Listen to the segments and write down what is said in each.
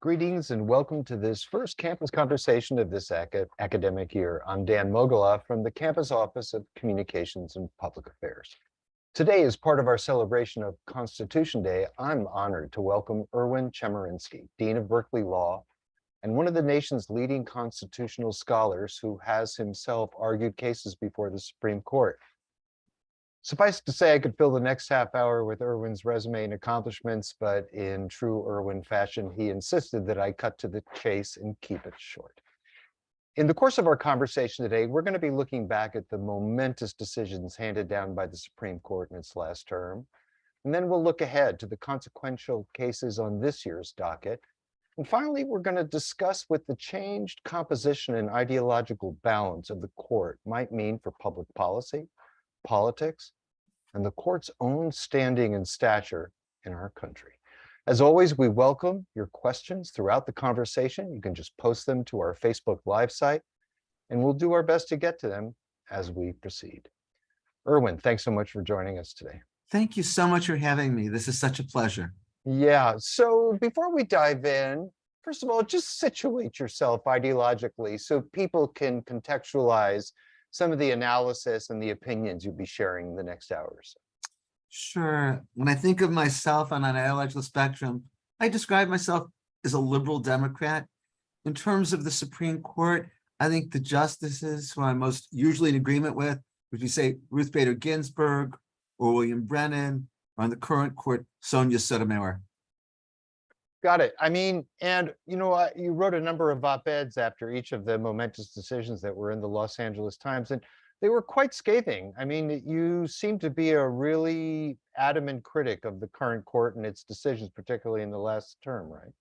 Greetings and welcome to this first campus conversation of this aca- academic year. I'm Dan Mogulof from the Campus Office of Communications and Public Affairs. Today, as part of our celebration of Constitution Day, I'm honored to welcome Erwin Chemerinsky, Dean of Berkeley Law, and one of the nation's leading constitutional scholars who has himself argued cases before the Supreme Court. Suffice to say, I could fill the next half hour with Erwin's resume and accomplishments, but in true Irwin fashion, he insisted that I cut to the chase and keep it short. In the course of our conversation today, we're going to be looking back at the momentous decisions handed down by the Supreme Court in its last term. And then we'll look ahead to the consequential cases on this year's docket. And finally, we're going to discuss what the changed composition and ideological balance of the court might mean for public policy, politics, and the court's own standing and stature in our country. As always, we welcome your questions throughout the conversation. You can just post them to our Facebook Live site, and we'll do our best to get to them as we proceed. Erwin, thanks so much for joining us today. Thank you so much for having me. This is such a pleasure. Yeah, so before we dive in, first of all, just situate yourself ideologically so people can contextualize some of the analysis and the opinions you'll be sharing in the next hours. Sure. When I think of myself on an ideological spectrum, I describe myself as a liberal Democrat. In terms of the Supreme Court, I think the justices who I'm most usually in agreement with, would you say Ruth Bader Ginsburg or William Brennan, or on the current court, Sonia Sotomayor. Got it. I mean, and you know, you wrote a number of op-eds after each of the momentous decisions that were in the Los Angeles Times, and they were quite scathing. I mean, you seem to be a really adamant critic of the current court and its decisions, particularly in the last term, right?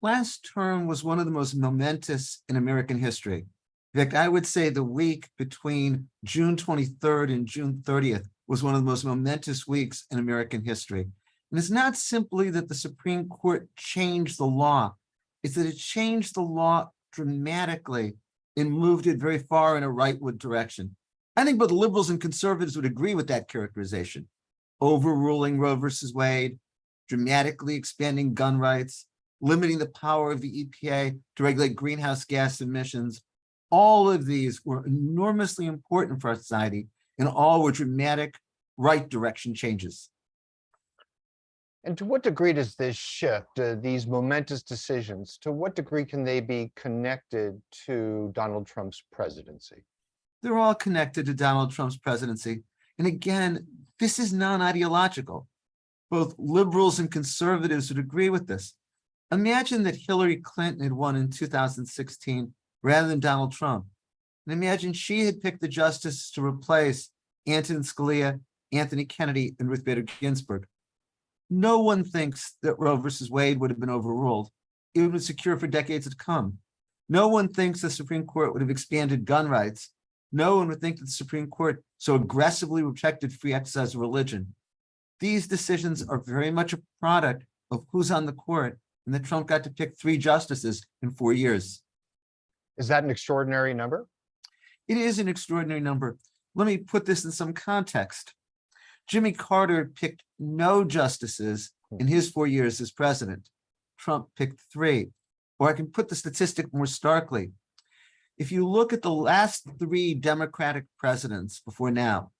Last term was one of the most momentous in American history. In fact, I would say the week between June 23rd and June 30th was one of the most momentous weeks in American history. And it's not simply that the Supreme Court changed the law, it's that it changed the law dramatically and moved it very far in a rightward direction. I think both liberals and conservatives would agree with that characterization. Overruling Roe versus Wade, dramatically expanding gun rights, limiting the power of the EPA to regulate greenhouse gas emissions. All of these were enormously important for our society and all were dramatic right direction changes. And to what degree does this shift, uh, these momentous decisions, to what degree can they be connected to Donald Trump's presidency? They're all connected to Donald Trump's presidency. And again, this is non-ideological. Both liberals and conservatives would agree with this. Imagine that Hillary Clinton had won in 2016 rather than Donald Trump. And imagine she had picked the justices to replace Antonin Scalia, Anthony Kennedy, and Ruth Bader Ginsburg. No one thinks that Roe versus Wade would have been overruled. It would have been secure for decades to come. No one thinks the Supreme Court would have expanded gun rights. No one would think that the Supreme Court so aggressively protected free exercise of religion. These decisions are very much a product of who's on the court and that Trump got to pick three justices in four years. Is that an extraordinary number? It is an extraordinary number. Let me put this in some context. Jimmy Carter picked no justices hmm. in his four years as president. Trump picked three. Or I can put the statistic more starkly. If you look at the last three Democratic presidents before now,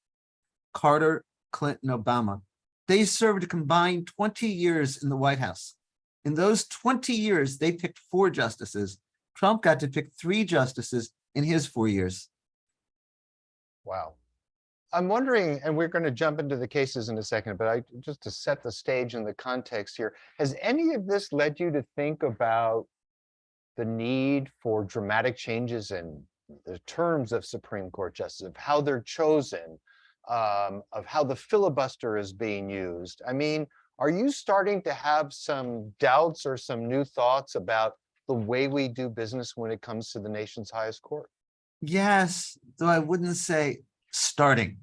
Carter, Clinton, Obama, they served a combined 20 years in the White House. In those 20 years, they picked four justices. Trump got to pick three justices in his four years. Wow. I'm wondering, and we're going to jump into the cases in a second, but I just to set the stage and the context here, has any of this led you to think about the need for dramatic changes in the terms of Supreme Court justices, of how they're chosen, um, of how the filibuster is being used? I mean, are you starting to have some doubts or some new thoughts about the way we do business when it comes to the nation's highest court? Yes, though I wouldn't say starting.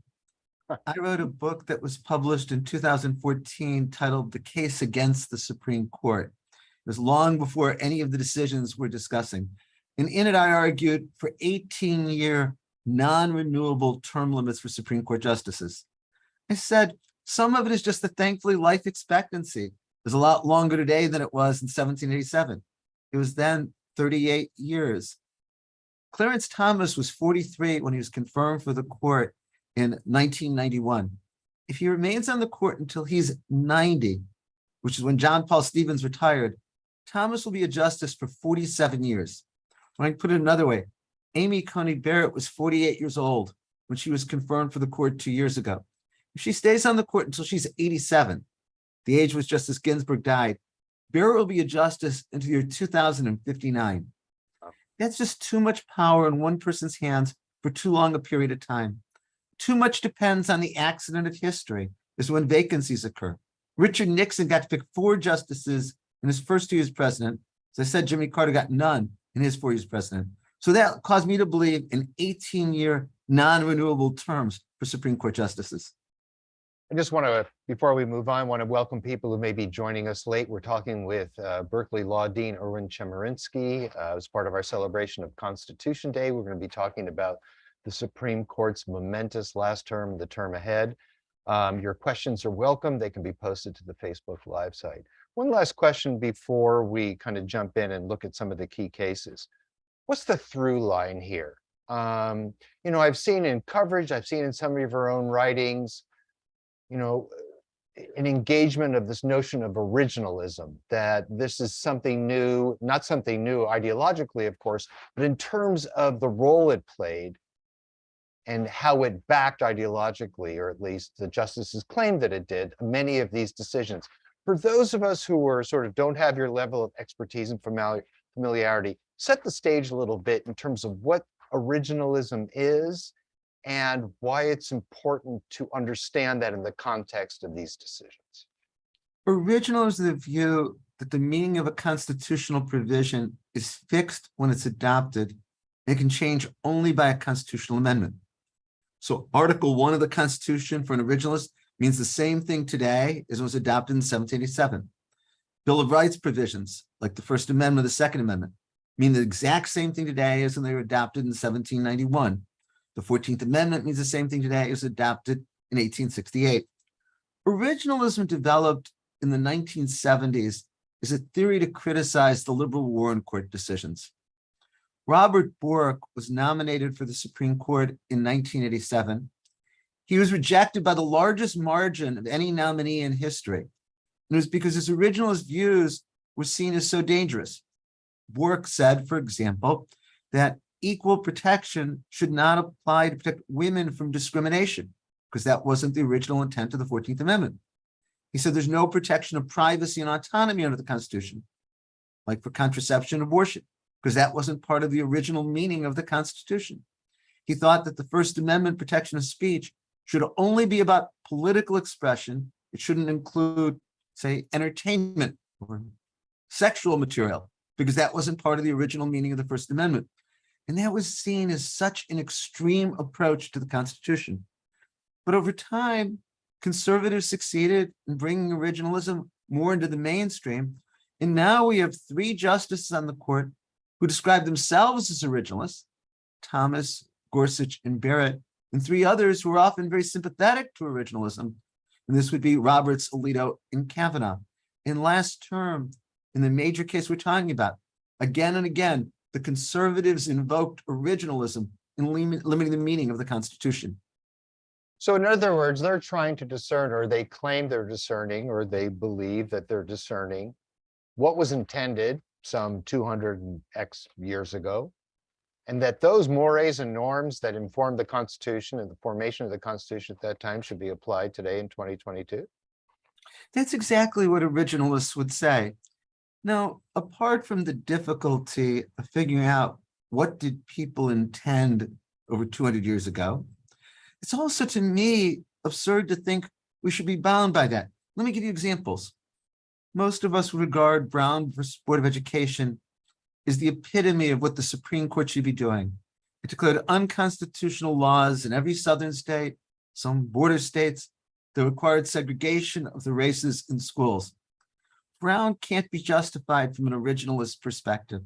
I wrote a book that was published in 2014 titled The Case Against the Supreme Court. It was long before any of the decisions we're discussing. And in it, I argued for 18-year non-renewable term limits for Supreme Court justices. I said, some of it is just the thankfully life expectancy. is a lot longer today than it was in seventeen eighty-seven. It was then thirty-eight years. Clarence Thomas was forty-three when he was confirmed for the court in nineteen ninety-one. If he remains on the court until he's ninety, which is when John Paul Stevens retired, Thomas will be a justice for forty-seven years. When I put it another way, Amy Coney Barrett was forty-eight years old when she was confirmed for the court two years ago. If she stays on the court until she's eighty-seven, the age was Justice Ginsburg died, Barrett will be a justice until the year two thousand and fifty-nine. That's just too much power in one person's hands for too long a period of time. Too much depends on the accident of history, is when vacancies occur. Richard Nixon got to pick four justices in his first two years president. As I said, Jimmy Carter got none in his four years president. So that caused me to believe in 18-year non-renewable terms for Supreme Court justices. I just want to, before we move on, want to welcome people who may be joining us late. We're talking with uh, Berkeley Law Dean Erwin Chemerinsky uh, as part of our celebration of Constitution Day. We're going to be talking about the Supreme Court's momentous last term, the term ahead. Um, Your questions are welcome. They can be posted to the Facebook Live site. One last question before we kind of jump in and look at some of the key cases. What's the through line here? Um, You know, I've seen in coverage, I've seen in some of your own writings, you know, an engagement of this notion of originalism, that this is something new, not something new ideologically, of course, but in terms of the role it played and how it backed ideologically, or at least the justices claimed that it did, many of these decisions. For those of us who are sort of don't have your level of expertise and familiarity, set the stage a little bit in terms of what originalism is and why it's important to understand that in the context of these decisions. Original is the view that the meaning of a constitutional provision is fixed when it's adopted and can change only by a constitutional amendment. So Article One of the Constitution for an originalist means the same thing today as it was adopted in seventeen eighty-seven. Bill of Rights provisions, like the First Amendment, the Second Amendment, mean the exact same thing today as when they were adopted in seventeen ninety-one. The Fourteenth Amendment means the same thing today It was adopted in eighteen sixty-eight. Originalism developed in the nineteen seventies is a theory to criticize the liberal Warren Court decisions. Robert Bork was nominated for the Supreme Court in nineteen eighty-seven. He was rejected by the largest margin of any nominee in history. And it was because his originalist views were seen as so dangerous. Bork said, for example, that equal protection should not apply to protect women from discrimination, because that wasn't the original intent of the 14th Amendment. He said there's no protection of privacy and autonomy under the Constitution, like for contraception and abortion, because that wasn't part of the original meaning of the Constitution. He thought that the First Amendment protection of speech should only be about political expression. It shouldn't include, say, entertainment or sexual material, because that wasn't part of the original meaning of the First Amendment. And that was seen as such an extreme approach to the Constitution. But over time, conservatives succeeded in bringing originalism more into the mainstream. And now we have three justices on the court who describe themselves as originalists, Thomas, Gorsuch, and Barrett, and three others who are often very sympathetic to originalism. And this would be Roberts, Alito, and Kavanaugh. In last term, in the major case we're talking about, again and again, the conservatives invoked originalism in limiting the meaning of the Constitution. So in other words, they're trying to discern, or they claim they're discerning, or they believe that they're discerning what was intended some 200 and X years ago. And that those mores and norms that informed the Constitution and the formation of the Constitution at that time should be applied today in 2022. That's exactly what originalists would say. Now, apart from the difficulty of figuring out what did people intend over 200 years ago, it's also to me absurd to think we should be bound by that. Let me give you examples. Most of us would regard Brown versus Board of Education is the epitome of what the Supreme Court should be doing. It declared unconstitutional laws in every southern state, some border states, that required segregation of the races in schools. Brown can't be justified from an originalist perspective.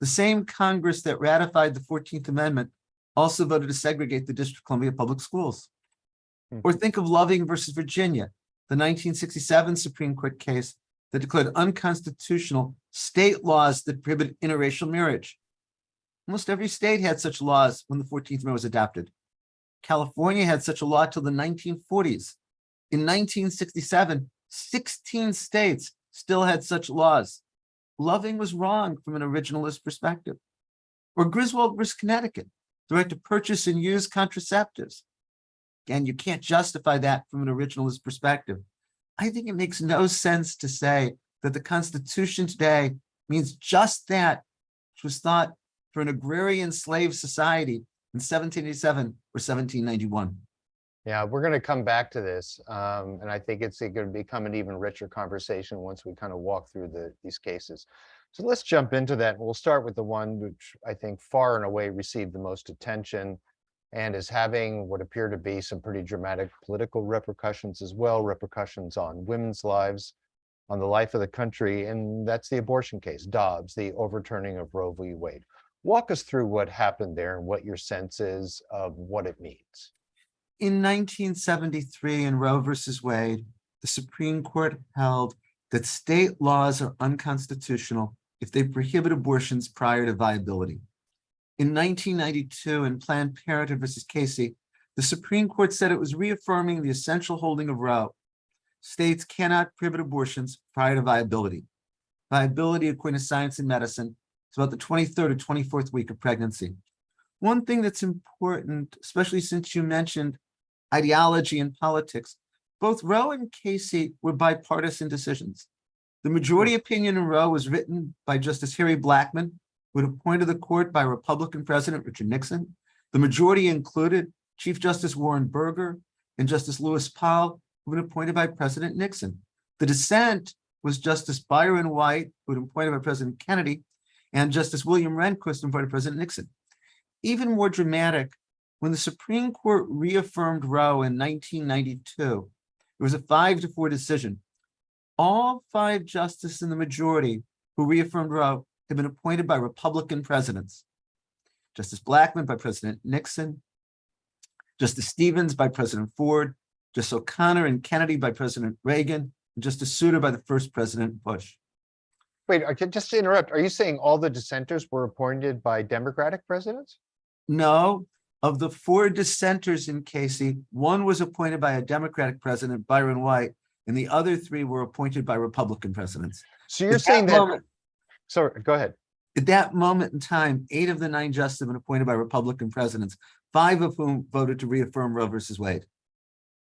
The same Congress that ratified the 14th Amendment also voted to segregate the District of Columbia Public Schools. Hmm. Or think of Loving versus Virginia, the 1967 Supreme Court case that declared unconstitutional state laws that prohibit interracial marriage. Almost every state had such laws when the Fourteenth Amendment was adopted. California had such a law till the nineteen forties. In nineteen sixty-seven, 16 states still had such laws. Loving was wrong from an originalist perspective. Or Griswold versus Connecticut, the right to purchase and use contraceptives. Again, you can't justify that from an originalist perspective. I think it makes no sense to say that the Constitution today means just that, which was thought for an agrarian slave society in 1787 or 1791. Yeah, we're going to come back to this. Um, and I think it's going to become an even richer conversation once we kind of walk through the, these cases. So let's jump into that. We'll start with the one which I think far and away received the most attention and is having what appear to be some pretty dramatic political repercussions as well, repercussions on women's lives, on the life of the country, and that's the abortion case, Dobbs, the overturning of Roe v. Wade. Walk us through what happened there and what your sense is of what it means. In 1973 in Roe versus Wade, the Supreme Court held that state laws are unconstitutional if they prohibit abortions prior to viability. In 1992 in Planned Parenthood versus Casey, the Supreme Court said it was reaffirming the essential holding of Roe. States cannot prohibit abortions prior to viability. Viability, according to science and medicine, is about the 23rd or 24th week of pregnancy. One thing that's important, especially since you mentioned ideology and politics, both Roe and Casey were bipartisan decisions. The majority opinion in Roe was written by Justice Harry Blackmun, who had appointed the court by Republican President Richard Nixon. The majority included Chief Justice Warren Burger and Justice Lewis Powell, who had been appointed by President Nixon. The dissent was Justice Byron White, who had been appointed by President Kennedy, and Justice William Rehnquist, appointed by President Nixon. Even more dramatic, when the Supreme Court reaffirmed Roe in 1992, it was a five to four decision. All five justices in the majority who reaffirmed Roe had been appointed by Republican presidents. Justice Blackmun by President Nixon, Justice Stevens by President Ford, Justice O'Connor and Kennedy by President Reagan, and Justice Souter by the first President Bush. Wait, I can just to interrupt. Are you saying all the dissenters were appointed by Democratic presidents? No, of the four dissenters in Casey, one was appointed by a Democratic president, Byron White, and the other three were appointed by Republican presidents. So you're At saying that, moment- sorry, go ahead. At that moment in time, eight of the nine justices have been appointed by Republican presidents, five of whom voted to reaffirm Roe versus Wade.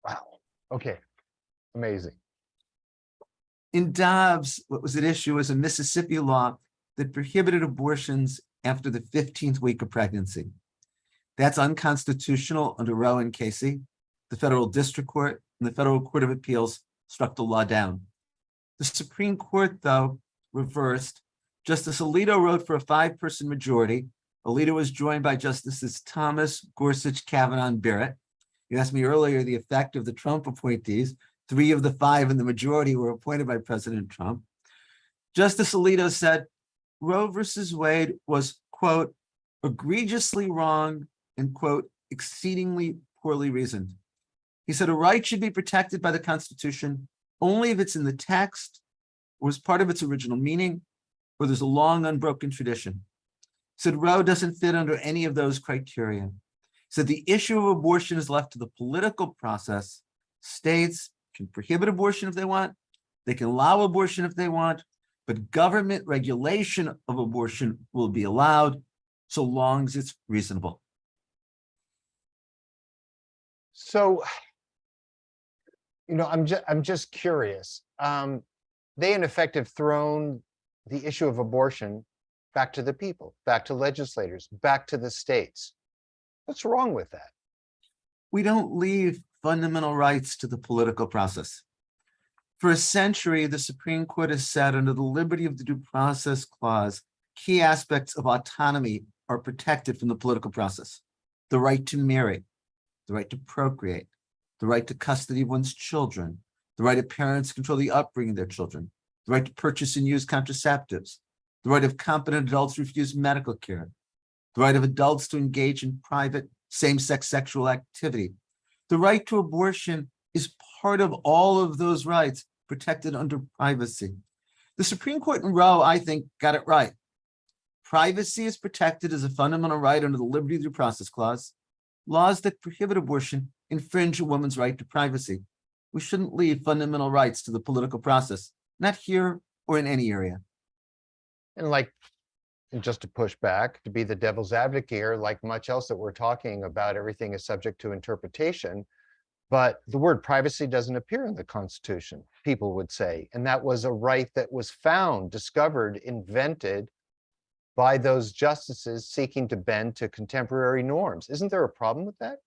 Wow. Okay. Amazing. In Dobbs, what was at issue was a Mississippi law that prohibited abortions after the fifteenth week of pregnancy. That's unconstitutional under Roe and Casey. The federal district court and the federal court of appeals struck the law down. The Supreme Court, though, reversed. Justice Alito wrote for a five-person majority. Alito was joined by Justices Thomas, Gorsuch, Kavanaugh, and Barrett. You asked me earlier the effect of the Trump appointees. Three of the five in the majority were appointed by President Trump. Justice Alito said Roe versus Wade was, quote, egregiously wrong and, quote, exceedingly poorly reasoned. He said a right should be protected by the Constitution only if it's in the text, or was part of its original meaning, or there's a long unbroken tradition. He said Roe doesn't fit under any of those criteria. He said the issue of abortion is left to the political process. States can prohibit abortion if they want. They can allow abortion if they want, but government regulation of abortion will be allowed so long as it's reasonable. So, you know, I'm just, I'm just curious. Um, they in effect have thrown the issue of abortion back to the people, back to legislators, back to the states. What's wrong with that? We don't leave fundamental rights to the political process. For a century, the Supreme Court has said under the liberty of the due process clause, key aspects of autonomy are protected from the political process. The right to marry, the right to procreate, the right to custody of one's children, the right of parents to control the upbringing of their children, the right to purchase and use contraceptives, the right of competent adults to refuse medical care, the right of adults to engage in private same-sex sexual activity. The right to abortion is part of all of those rights protected under privacy. The Supreme Court in Roe, I think, got it right. Privacy is protected as a fundamental right under the Liberty Due Process Clause. Laws that prohibit abortion infringe a woman's right to privacy. We shouldn't leave fundamental rights to the political process, not here or in any area. And like, and just to push back, to be the devil's advocate here, like much else that we're talking about, everything is subject to interpretation. But the word privacy doesn't appear in the Constitution, people would say. And that was a right that was found, discovered, invented by those justices seeking to bend to contemporary norms. Isn't there a problem with that?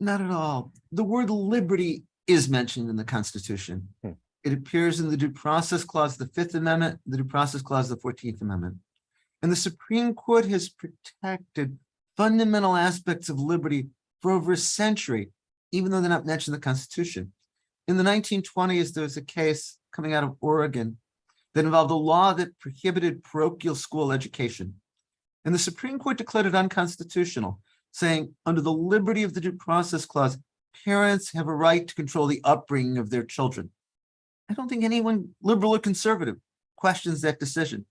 Not at all. The word liberty is mentioned in the Constitution. Hmm. It appears in the Due Process Clause, of the Fifth Amendment, the Due Process Clause, of the Fourteenth Amendment. And the Supreme Court has protected fundamental aspects of liberty for over a century, even though they're not mentioned in the Constitution. In the nineteen twenties, there was a case coming out of Oregon that involved a law that prohibited parochial school education. And the Supreme Court declared it unconstitutional, saying under the liberty of the Due Process Clause, parents have a right to control the upbringing of their children. I don't think anyone, liberal or conservative, questions that decision.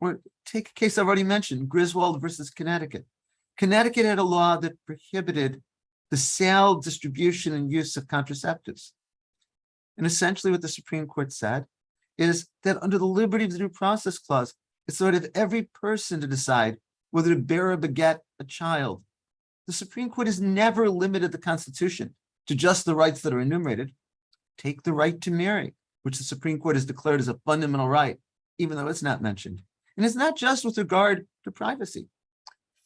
Or take a case I've already mentioned, Griswold versus Connecticut. Connecticut had a law that prohibited the sale, distribution, and use of contraceptives. And essentially what the Supreme Court said is that under the liberty of the due process clause, it's right of every person to decide whether to bear or beget a child. The Supreme Court has never limited the Constitution to just the rights that are enumerated. Take the right to marry, which the Supreme Court has declared as a fundamental right, even though it's not mentioned. And it's not just with regard to privacy.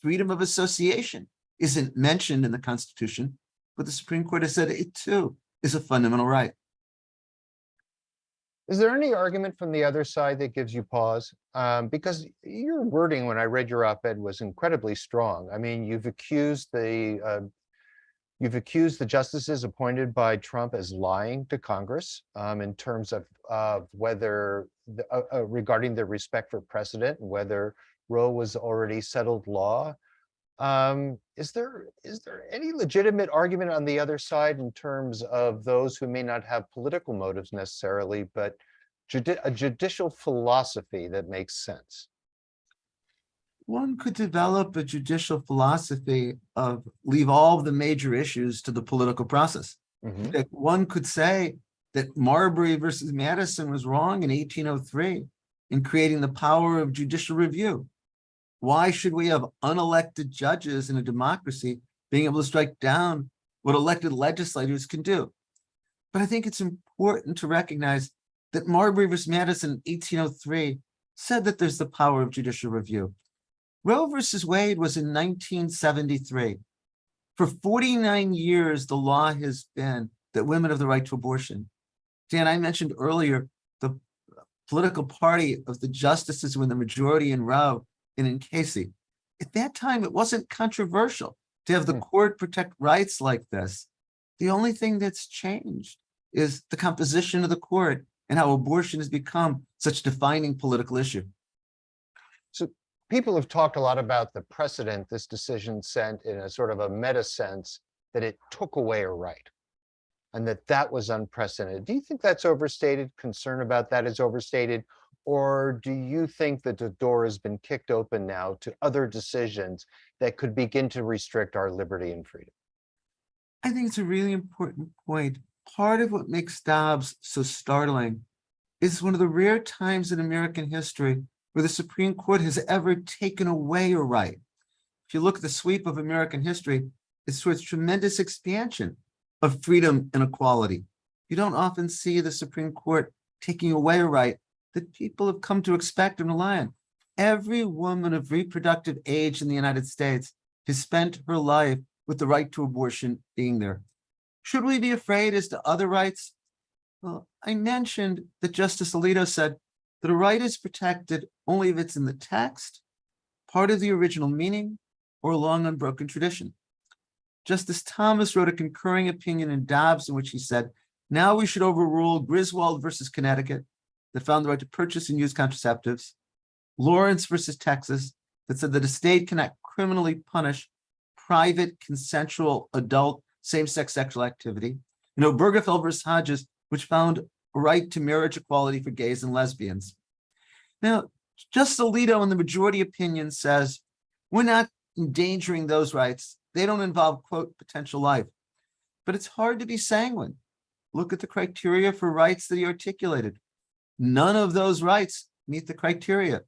Freedom of association isn't mentioned in the Constitution, but the Supreme Court has said it too is a fundamental right. Is there any argument from the other side that gives you pause? Um, because your wording when I read your op-ed was incredibly strong. I mean, you've accused the uh, you've accused the justices appointed by Trump as lying to Congress um, in terms of of whether the, uh, uh, regarding their respect for precedent and whether Roe was already settled law. Um, is there is there any legitimate argument on the other side in terms of those who may not have political motives necessarily, but judi- a judicial philosophy that makes sense? One could develop a judicial philosophy of leave all of the major issues to the political process. Mhm. That one could say that Marbury versus Madison was wrong in eighteen oh three in creating the power of judicial review. Why should we have unelected judges in a democracy being able to strike down what elected legislators can do? But I think it's important to recognize that Marbury versus Madison in eighteen oh three said that there's the power of judicial review. Roe versus Wade was in nineteen seventy-three. For forty-nine years, the law has been that women have the right to abortion. Dan, I mentioned earlier, the political party of the justices in the majority in Roe and in Casey. At that time, it wasn't controversial to have the Hmm. court protect rights like this. The only thing that's changed is the composition of the court and how abortion has become such a defining political issue. So people have talked a lot about the precedent this decision sent in a sort of a meta sense that it took away a right. And that that was unprecedented. Do you think that's overstated? Concern about that is overstated? Or do you think that the door has been kicked open now to other decisions that could begin to restrict our liberty and freedom? I think it's a really important point. Part of what makes Dobbs so startling is one of the rare times in American history where the Supreme Court has ever taken away a right. If you look at the sweep of American history, it's towards tremendous expansion of freedom and equality. You don't often see the Supreme Court taking away a right that people have come to expect and rely on. Every woman of reproductive age in the United States has spent her life with the right to abortion being there. Should we be afraid as to other rights? Well, I mentioned that Justice Alito said that a right is protected only if it's in the text, part of the original meaning, or a long unbroken tradition. Justice Thomas wrote a concurring opinion in Dobbs in which he said, now we should overrule Griswold versus Connecticut that found the right to purchase and use contraceptives, Lawrence versus Texas that said that a state cannot criminally punish private consensual adult same-sex sexual activity. You know, Obergefell versus Hodges, which found a right to marriage equality for gays and lesbians. Now, Justice Alito in the majority opinion says, we're not endangering those rights. They don't involve, quote, potential life. But it's hard to be sanguine. Look at the criteria for rights that he articulated. None of those rights meet the criteria.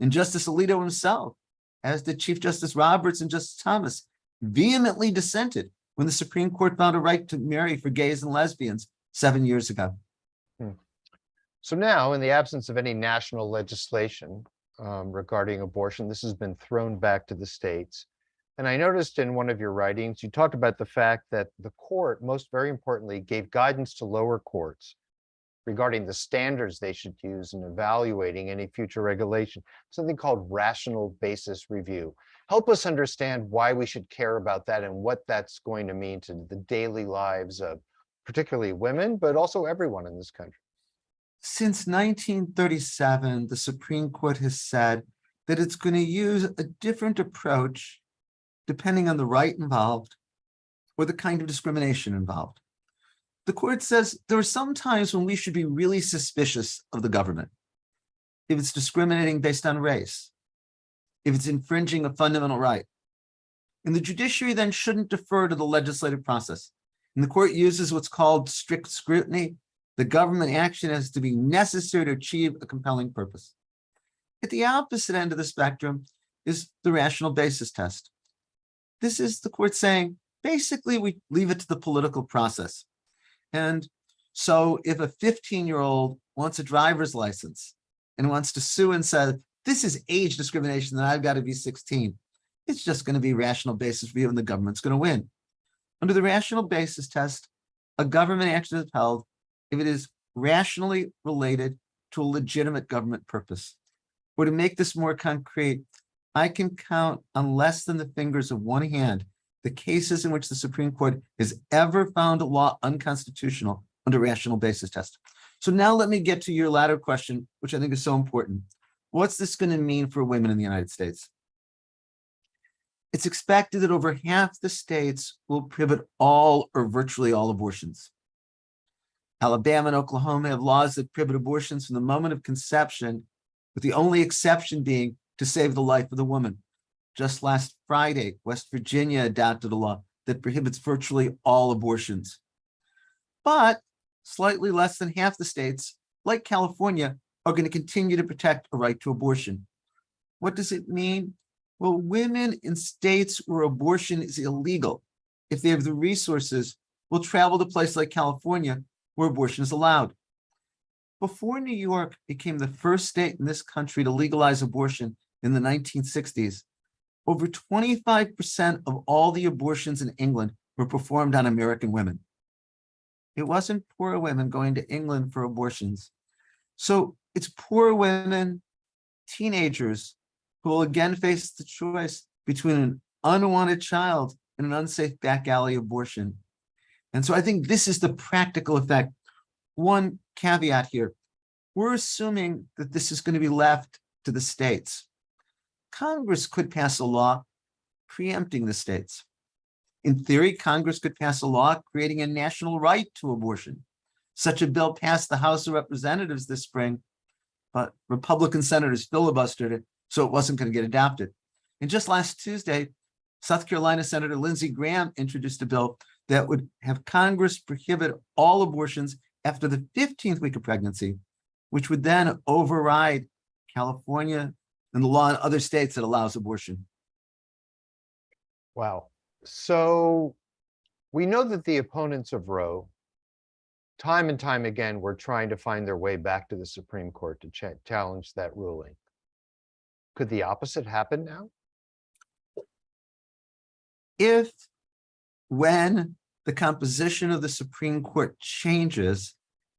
And Justice Alito himself, as did Chief Justice Roberts and Justice Thomas, vehemently dissented when the Supreme Court found a right to marry for gays and lesbians seven years ago. So now, in the absence of any national legislation um, regarding abortion, this has been thrown back to the states. And I noticed in one of your writings, you talked about the fact that the court, most very importantly, gave guidance to lower courts regarding the standards they should use in evaluating any future regulation, something called rational basis review. Help us understand why we should care about that and what that's going to mean to the daily lives of particularly women, but also everyone in this country. Since 1937, the Supreme Court has said that it's going to use a different approach depending on the right involved or the kind of discrimination involved. The court says there are some times when we should be really suspicious of the government. If it's discriminating based on race, if it's infringing a fundamental right. And the judiciary then shouldn't defer to the legislative process. And the court uses what's called strict scrutiny. The government action has to be necessary to achieve a compelling purpose. At the opposite end of the spectrum is the rational basis test. This is the court saying, basically, we leave it to the political process. And so if a 15-year-old wants a driver's license and wants to sue and says, this is age discrimination, then I've got to be 16, it's just going to be rational basis review and the government's going to win. Under the rational basis test, a government action is held if it is rationally related to a legitimate government purpose. Or to make this more concrete, I can count on less than the fingers of one hand the cases in which the Supreme Court has ever found a law unconstitutional under rational basis test. So now let me get to your latter question, which I think is so important. What's this going to mean for women in the United States? It's expected that over half the states will prohibit all or virtually all abortions. Alabama and Oklahoma have laws that prohibit abortions from the moment of conception, with the only exception being to save the life of the woman. Just last Friday, West Virginia adopted a law that prohibits virtually all abortions. But slightly less than half the states, like California, are going to continue to protect a right to abortion. What does it mean? Well, women in states where abortion is illegal, if they have the resources, will travel to places like California where abortion is allowed. Before New York became the first state in this country to legalize abortion in the 1960s, over 25% of all the abortions in England were performed on American women. It wasn't poor women going to England for abortions. So it's poor women, teenagers who will again face the choice between an unwanted child and an unsafe back alley abortion. And so I think this is the practical effect. One caveat here, we're assuming that this is going to be left to the states. Congress could pass a law preempting the states. In theory, Congress could pass a law creating a national right to abortion. Such a bill passed the House of Representatives this spring, but Republican senators filibustered it, so it wasn't going to get adopted. And just last Tuesday, South Carolina Senator Lindsey Graham introduced a bill that would have Congress prohibit all abortions after the 15th week of pregnancy, which would then override California and the law in other states that allows abortion. Wow. So we know that the opponents of Roe, time and time again, were trying to find their way back to the Supreme Court to cha- challenge that ruling. Could the opposite happen now? If, when the composition of the Supreme Court changes,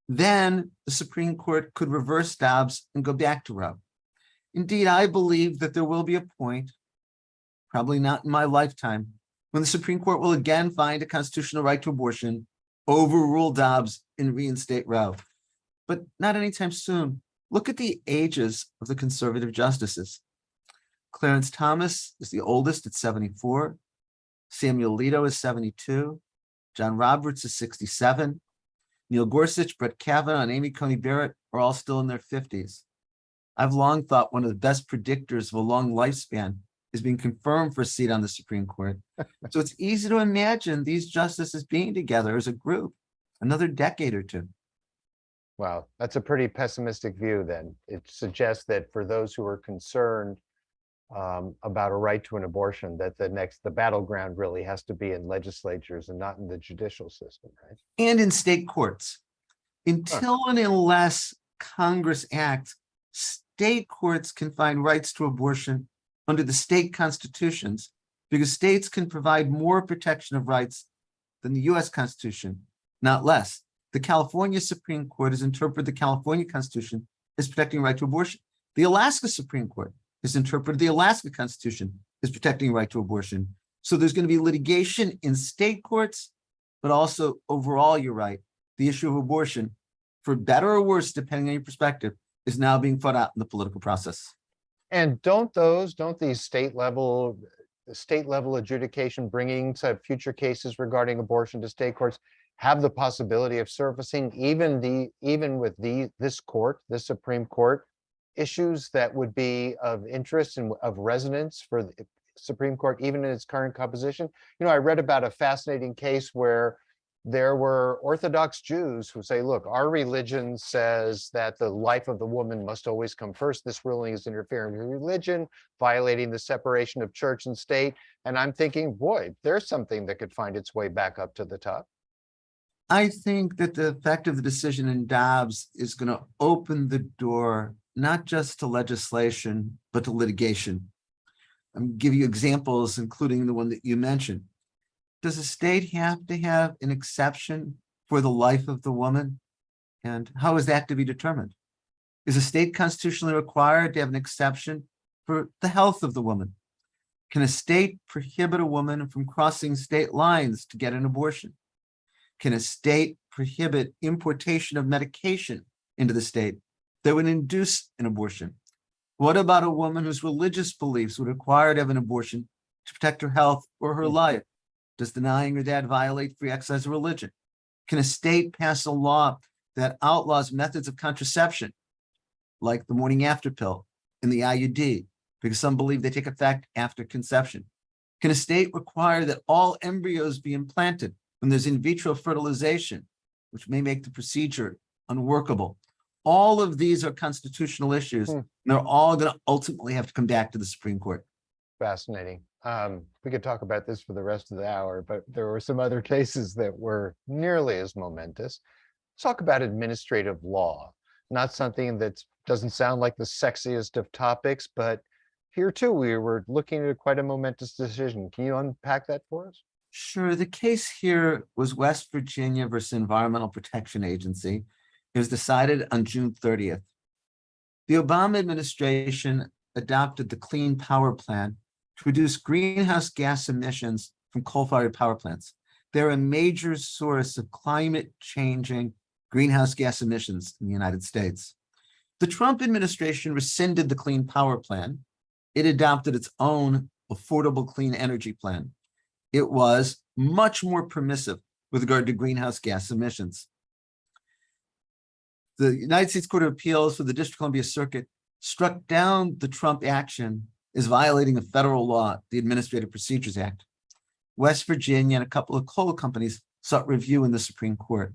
then the Supreme Court could reverse Dobbs and go back to Roe. Indeed, I believe that there will be a point, probably not in my lifetime, when the Supreme Court will again find a constitutional right to abortion, overrule Dobbs and reinstate Roe. But not anytime soon. Look at the ages of the conservative justices. Clarence Thomas is the oldest at 74. Samuel Alito is 72. John Roberts is 67. Neil Gorsuch, Brett Kavanaugh, and Amy Coney Barrett are all still in their 50s. I've long thought one of the best predictors of a long lifespan is being confirmed for a seat on the Supreme Court. So it's easy to imagine these justices being together as a group another decade or two. Wow, that's a pretty pessimistic view then. It suggests that for those who are concerned um, about a right to an abortion, that the next, the battleground really has to be in legislatures and not in the judicial system, right? and in state courts. Until and unless Congress acts, state courts can find rights to abortion under the state constitutions because states can provide more protection of rights than the US Constitution, not less. The California Supreme Court has interpreted the California Constitution as protecting right to abortion. The Alaska Supreme Court has interpreted the Alaska Constitution as protecting right to abortion. So there's going to be litigation in state courts, but also overall, you're right, the issue of abortion, for better or worse, depending on your perspective, is now being fought out in the political process. And don't those, don't these state level, state level adjudication bringing to future cases regarding abortion to state courts have the possibility of surfacing even the, even with the, this court, this Supreme Court, issues that would be of interest and of resonance for the Supreme Court, even in its current composition? You know, I read about a fascinating case where there were Orthodox Jews who say, look, our religion says that the life of the woman must always come first. This ruling is interfering with religion, violating the separation of church and state. And I'm thinking, boy, there's something that could find its way back up to the top. I think that the effect of the decision in Dobbs is going to open the door, not just to legislation, but to litigation. I'm give you examples, including the one that you mentioned. Does a state have to have an exception for the life of the woman? And how is that to be determined? Is a state constitutionally required to have an exception for the health of the woman? Can a state prohibit a woman from crossing state lines to get an abortion? Can a state prohibit importation of medication into the state that would induce an abortion? What about a woman whose religious beliefs would require to have an abortion to protect her health or her hmm. life? Does denying your dad violate free exercise of religion? Can a state pass a law that outlaws methods of contraception, like the morning after pill and the IUD, because some believe they take effect after conception? Can a state require that all embryos be implanted when there's in vitro fertilization, which may make the procedure unworkable? All of these are constitutional issues. Hmm. and They're all going to ultimately have to come back to the Supreme Court. Fascinating. Um, we could talk about this for the rest of the hour, but there were some other cases that were nearly as momentous. Let's talk about administrative law, not something that doesn't sound like the sexiest of topics, but here too, we were looking at quite a momentous decision. Can you unpack that for us? Sure. The case here was West Virginia versus Environmental Protection Agency. It was decided on June 30th. The Obama administration adopted the Clean Power Plan to reduce greenhouse gas emissions from coal-fired power plants. They're a major source of climate changing greenhouse gas emissions in the United States. The Trump administration rescinded the Clean Power Plan. It adopted its own Affordable Clean Energy Plan. It was much more permissive with regard to greenhouse gas emissions. The United States Court of Appeals for the District of Columbia Circuit struck down the Trump action as violating a federal law, the Administrative Procedures Act. West Virginia and a couple of coal companies sought review in the Supreme Court.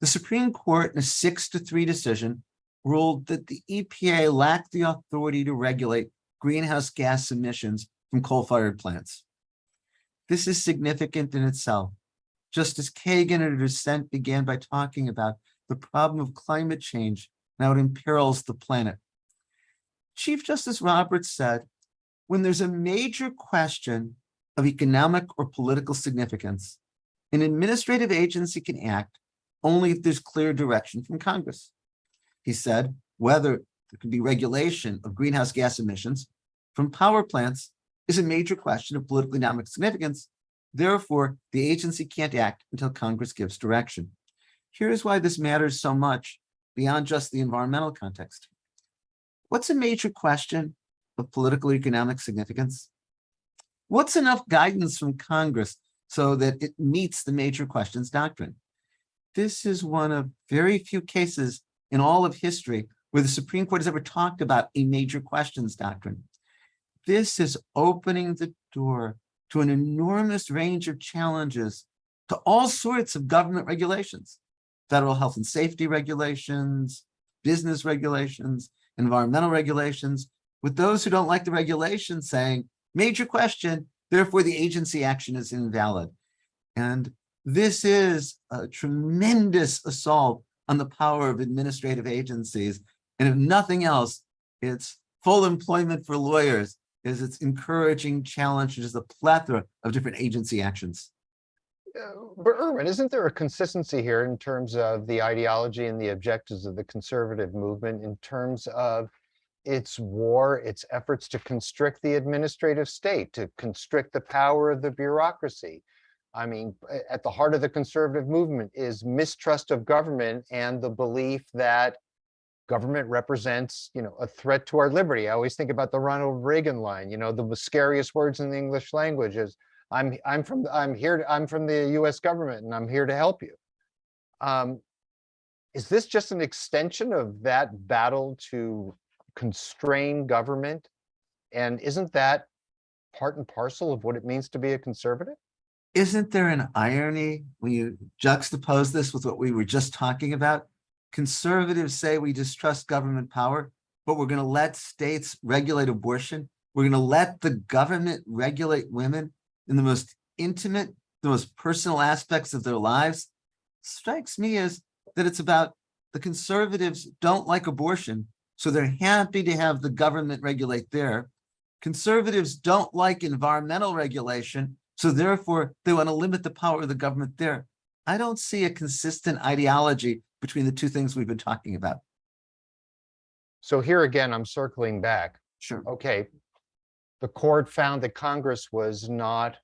The Supreme Court, in a six to three decision, ruled that the EPA lacked the authority to regulate greenhouse gas emissions from coal-fired plants. This is significant in itself. Justice Kagan in her dissent began by talking about the problem of climate change and how it imperils the planet. Chief Justice Roberts said, when there's a major question of economic or political significance, an administrative agency can act only if there's clear direction from Congress. He said, whether there can be regulation of greenhouse gas emissions from power plants is a major question of political economic significance. Therefore, the agency can't act until Congress gives direction. Here's why this matters so much beyond just the environmental context. What's a major question of political economic significance? What's enough guidance from Congress so that it meets the major questions doctrine? This is one of very few cases in all of history where the Supreme Court has ever talked about a major questions doctrine. This is opening the door to an enormous range of challenges to all sorts of government regulations, federal health and safety regulations, business regulations, environmental regulations, with those who don't like the regulation saying, major question, therefore the agency action is invalid. And this is a tremendous assault on the power of administrative agencies. And if nothing else, it's full employment for lawyers is it's encouraging challenges, a plethora of different agency actions. Uh, But Erwin, isn't there a consistency here in terms of the ideology and the objectives of the conservative movement in terms of its war, its efforts to constrict the administrative state, to constrict the power of the bureaucracy? I mean, at the heart of the conservative movement is mistrust of government and the belief that government represents, you know, a threat to our liberty. I always think about the Ronald Reagan line, you know, the scariest words in the English language is I'm, I'm from, I'm here, I'm from the US government and I'm here to help you. Um, Is this just an extension of that battle to constrain government? And isn't that part and parcel of what it means to be a conservative? Isn't there an irony when you juxtapose this with what we were just talking about? Conservatives say we distrust government power, but we're going to let states regulate abortion. We're going to let the government regulate women in the most intimate, the most personal aspects of their lives. Strikes me as that it's about the conservatives don't like abortion, so they're happy to have the government regulate there. Conservatives don't like environmental regulation, so therefore they want to limit the power of the government there. I don't see a consistent ideology between the two things we've been talking about. So here again, I'm circling back. Sure. Okay. The court found that Congress was not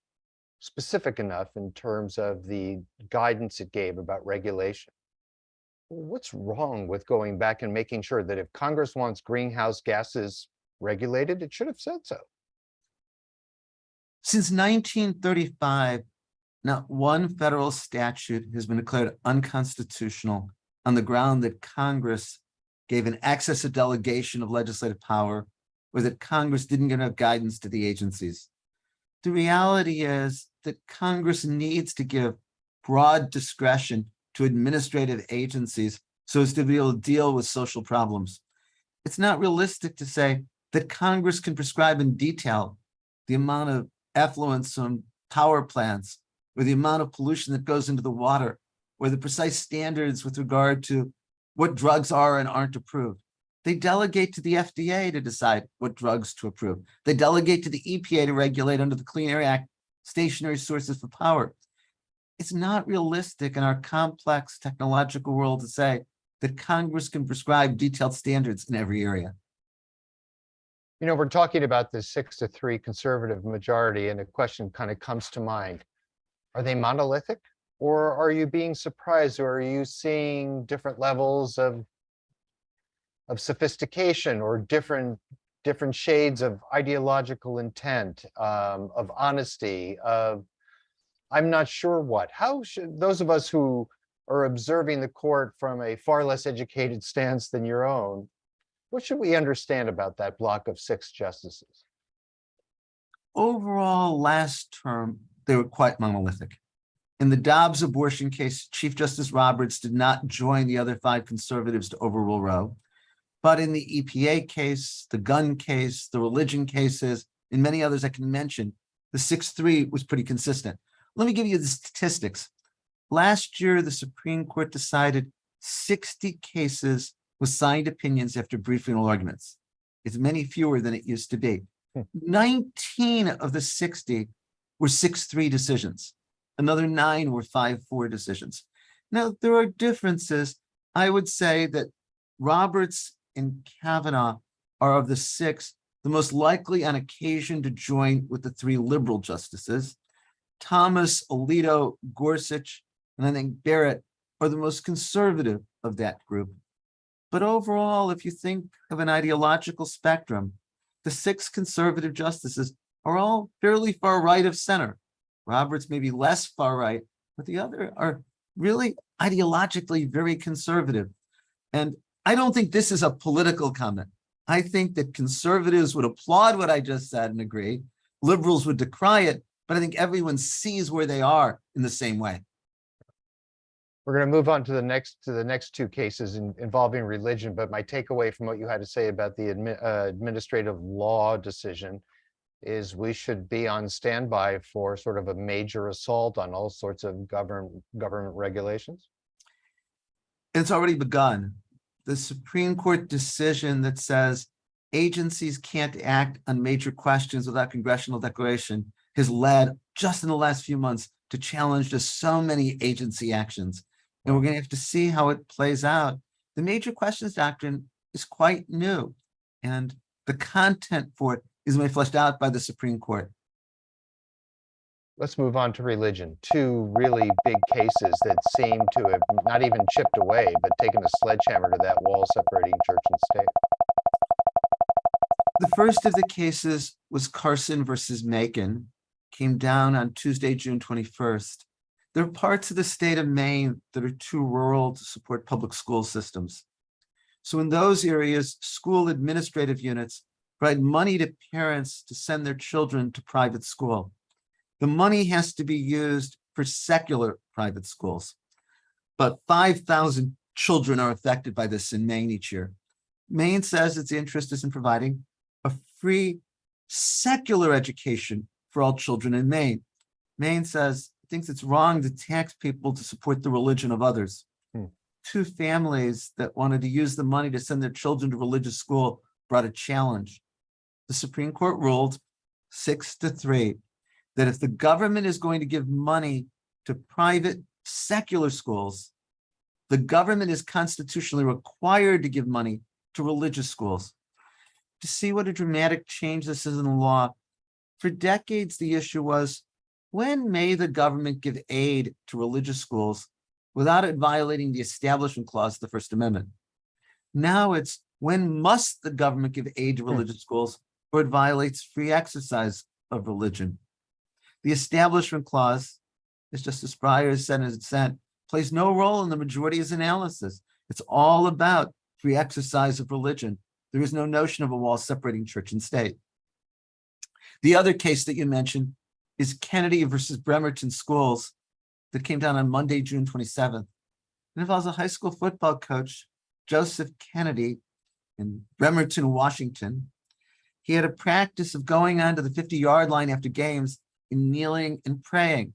specific enough in terms of the guidance it gave about regulation. What's wrong with going back and making sure that if Congress wants greenhouse gases regulated, it should have said so? Since nineteen thirty-five, not one federal statute has been declared unconstitutional on the ground that Congress gave an excess of delegation of legislative power or that Congress didn't give enough guidance to the agencies. The reality is that Congress needs to give broad discretion to administrative agencies so as to be able to deal with social problems. It's not realistic to say that Congress can prescribe in detail the amount of effluence from power plants or the amount of pollution that goes into the water or the precise standards with regard to what drugs are and aren't approved. They delegate to the FDA to decide what drugs to approve. They delegate to the EPA to regulate under the Clean Air Act stationary sources for power. It's not realistic in our complex technological world to say that Congress can prescribe detailed standards in every area. You know, we're talking about this six to three conservative majority and a question kind of comes to mind. Are they monolithic? Or are you being surprised or are you seeing different levels of of sophistication or different different shades of ideological intent, um, of honesty, of I'm not sure what. How should those of us who are observing the court from a far less educated stance than your own, what should we understand about that block of six justices? Overall, last term, they were quite monolithic. In the Dobbs abortion case, Chief Justice Roberts did not join the other five conservatives to overrule Roe. But in the EPA case, the gun case, the religion cases, and many others I can mention, the six three was pretty consistent. Let me give you the statistics. Last year, the Supreme Court decided sixty cases with signed opinions after briefing oral arguments. It's many fewer than it used to be. Hmm. Nineteen of the sixty were six three decisions. Another nine were five four decisions. Now, there are differences. I would say that Roberts and Kavanaugh are of the six, the most likely on occasion to join with the three liberal justices. Thomas, Alito, Gorsuch, and I think Barrett are the most conservative of that group. But overall, if you think of an ideological spectrum, the six conservative justices are all fairly far right of center. Roberts may be less far right, but the other are really ideologically very conservative. And I don't think this is a political comment. I think that conservatives would applaud what I just said and agree. Liberals would decry it, but I think everyone sees where they are in the same way. We're going to move on to the next, to the next two cases in- involving religion, but my takeaway from what you had to say about the admi- uh, administrative law decision is we should be on standby for sort of a major assault on all sorts of government, government regulations. It's already begun. The Supreme Court decision that says agencies can't act on major questions without congressional declaration has led just in the last few months to challenge just so many agency actions. And we're going to have to see how it plays out. The major questions doctrine is quite new. And the content for it is made fleshed out by the Supreme Court. Let's move on to religion. Two really big cases that seem to have not even chipped away, but taken a sledgehammer to that wall separating church and state. The first of the cases was Carson versus Makin, came down on Tuesday, June 21st. There are parts of the state of Maine that are too rural to support public school systems. So in those areas, school administrative units provide money to parents to send their children to private school. The money has to be used for secular private schools. But 5,000 children are affected by this in Maine each year. Maine says its interest is in providing a free secular education for all children in Maine. Maine says, it thinks it's wrong to tax people to support the religion of others. Hmm. Two families that wanted to use the money to send their children to religious school brought a challenge. The Supreme Court ruled six to three that if the government is going to give money to private secular schools, the government is constitutionally required to give money to religious schools. To see what a dramatic change this is in the law, for decades, the issue was, when may the government give aid to religious schools without it violating the Establishment Clause of the First Amendment? Now it's, when must the government give aid to Hmm. religious schools or it violates free exercise of religion? The Establishment Clause, as Justice Breyer said his dissent, plays no role in the majority's analysis. It's all about free exercise of religion. There is no notion of a wall separating church and state. The other case that you mentioned is Kennedy versus Bremerton Schools that came down on Monday, June 27th. It involves a high school football coach, Joseph Kennedy in Bremerton, Washington. He had a practice of going onto the 50-yard line after games and kneeling and praying.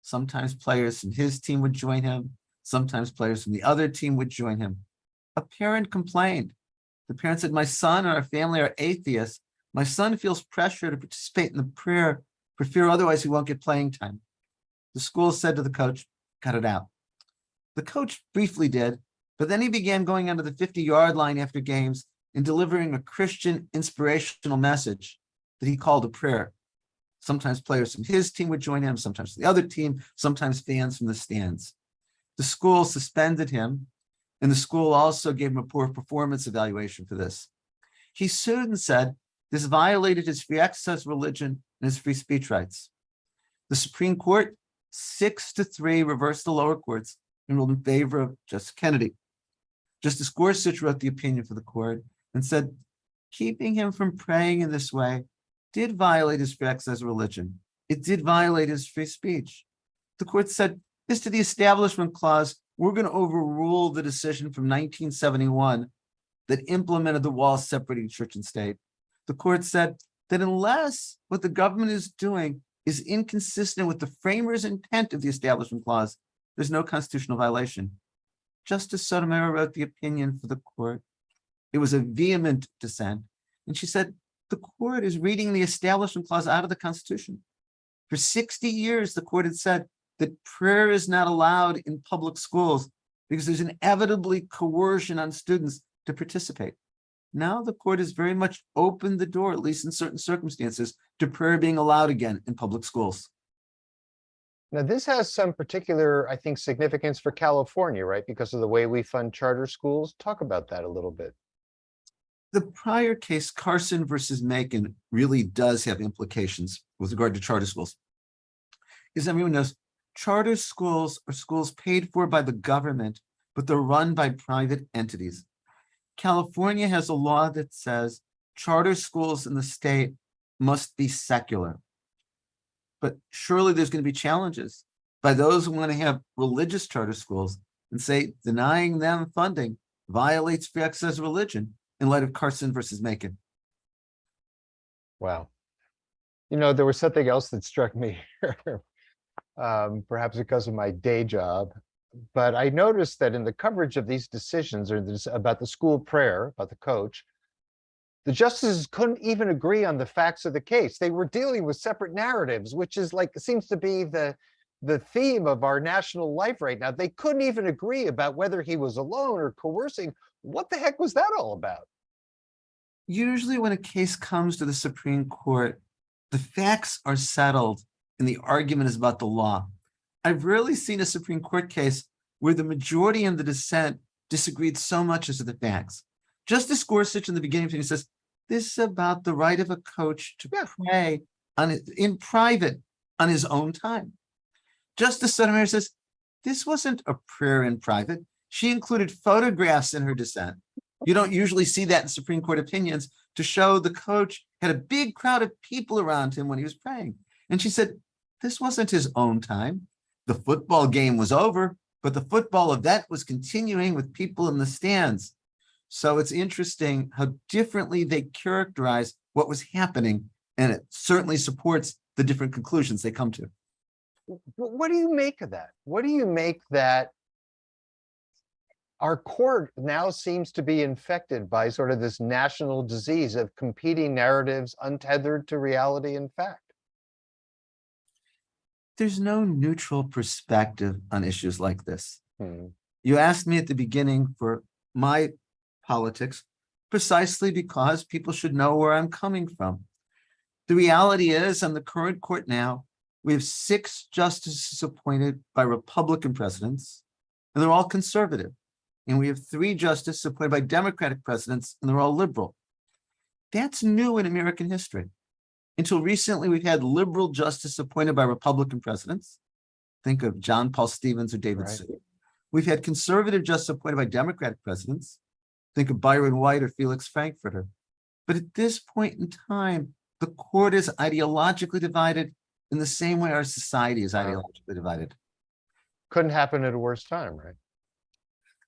Sometimes players from his team would join him. Sometimes players from the other team would join him. A parent complained. The parent said, my son and our family are atheists. My son feels pressure to participate in the prayer for fear otherwise he won't get playing time. The school said to the coach, cut it out. The coach briefly did, but then he began going onto the 50-yard line after games and delivering a Christian inspirational message that he called a prayer. Sometimes players from his team would join him, sometimes the other team, sometimes fans from the stands. The school suspended him, and the school also gave him a poor performance evaluation for this. He sued and said this violated his free exercise religion and his free speech rights. The Supreme Court, six to three, reversed the lower courts and ruled in favor of Justice Kennedy. Justice Gorsuch wrote the opinion for the court and said, keeping him from praying in this way did violate his free exercise religion. It did violate his free speech. The court said, as to the Establishment Clause, we're going to overrule the decision from 1971 that implemented the wall separating church and state. The court said that unless what the government is doing is inconsistent with the framer's intent of the Establishment Clause, there's no constitutional violation. Justice Sotomayor wrote the opinion for the court. It was a vehement dissent. And she said, the court is reading the Establishment Clause out of the Constitution. For 60 years, the court had said that prayer is not allowed in public schools because there's inevitably coercion on students to participate. Now the court has very much opened the door, at least in certain circumstances, to prayer being allowed again in public schools. Now, this has some particular, I think, significance for California, right? Because of the way we fund charter schools. Talk about that a little bit. The prior case, Carson versus Makin, really does have implications with regard to charter schools. As everyone knows, charter schools are schools paid for by the government, but they're run by private entities. California has a law that says charter schools in the state must be secular. But surely there's going to be challenges by those who want to have religious charter schools and say denying them funding violates free access religion in light of Carson versus Makin. Wow. You know, there was something else that struck me, um, perhaps because of my day job. But I noticed that in the coverage of these decisions or this about the school prayer, about the coach, the justices couldn't even agree on the facts of the case. They were dealing with separate narratives, which is like, seems to be the, the theme of our national life right now. They couldn't even agree about whether he was alone or coercing. What the heck was that all about? Usually when a case comes to the Supreme Court, the facts are settled and the argument is about the law. I've rarely seen a Supreme Court case where the majority and the dissent disagreed so much as to the facts. Justice Gorsuch in the beginning, he says, this is about the right of a coach to pray on it in private on his own time. Justice Sotomayor says, this wasn't a prayer in private. She included photographs in her dissent. You don't usually see that in Supreme Court opinions to show the coach had a big crowd of people around him when he was praying. And she said, this wasn't his own time. The football game was over, but the football event was continuing with people in the stands. So it's interesting how differently they characterize what was happening, and it certainly supports the different conclusions they come to. What do you make of that? What do you make that our court now seems to be infected by sort of this national disease of competing narratives untethered to reality and fact? There's no neutral perspective on issues like this. Hmm, You asked me at the beginning for my politics precisely because people should know where I'm coming from. The reality is, on the current court now, we have six justices appointed by Republican presidents, and they're all conservative. And we have three justices appointed by Democratic presidents, and they're all liberal. That's new in American history. Until recently, we've had liberal justice appointed by Republican presidents. Think of John Paul Stevens or David Right. Souter. We've had conservative justice appointed by Democratic presidents. Think of Byron White or Felix Frankfurter. But at this point in time, the court is ideologically divided in the same way our society is ideologically divided. Couldn't happen at a worse time, right?